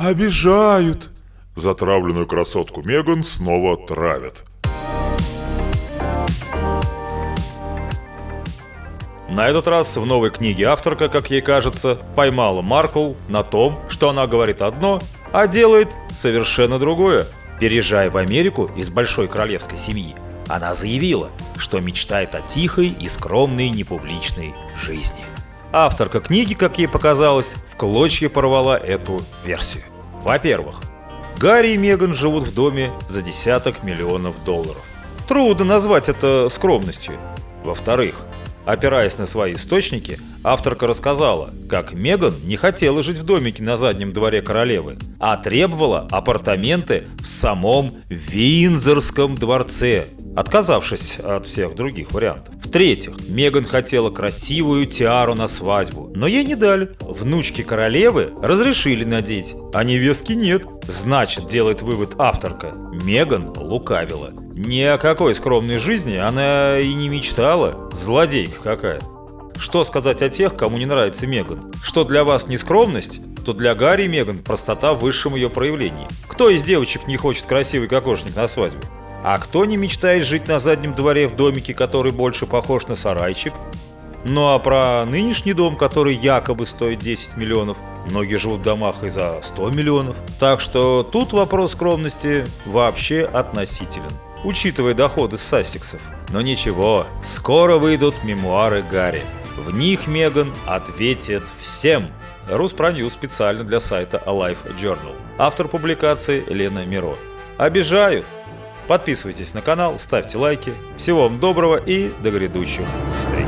обижают. Затравленную красотку Меган снова травят. На этот раз в новой книге авторка, как ей кажется, поймала Маркл на том, что она говорит одно, а делает совершенно другое. Переезжая в Америку из большой королевской семьи, она заявила, что мечтает о тихой и скромной непубличной жизни. Авторка книги, как ей показалось, в клочья порвала эту версию. Во-первых, Гарри и Меган живут в доме за десяток миллионов долларов. Трудно назвать это скромностью. Во-вторых, Опираясь на свои источники, авторка рассказала, как Меган не хотела жить в домике на заднем дворе королевы, а требовала апартаменты в самом Винзорском дворце, отказавшись от всех других вариантов. В-третьих, Меган хотела красивую тиару на свадьбу, но ей не дали. Внучки королевы разрешили надеть, а невестки нет. Значит, делает вывод авторка, Меган лукавила. Ни о какой скромной жизни она и не мечтала. Злодейка какая. Что сказать о тех, кому не нравится Меган? Что для вас не скромность, то для Гарри Меган простота в высшем ее проявлении. Кто из девочек не хочет красивый кокошник на свадьбу? А кто не мечтает жить на заднем дворе в домике, который больше похож на сарайчик? Ну а про нынешний дом, который якобы стоит 10 миллионов, многие живут в домах и за 100 миллионов. Так что тут вопрос скромности вообще относителен, учитывая доходы Сассексов. Но ничего, скоро выйдут мемуары Гарри. В них Меган ответит всем. Руспроньюз специально для сайта Alive Journal. Автор публикации Лена Миро. Обижают. Подписывайтесь на канал, ставьте лайки. Всего вам доброго и до грядущих встреч.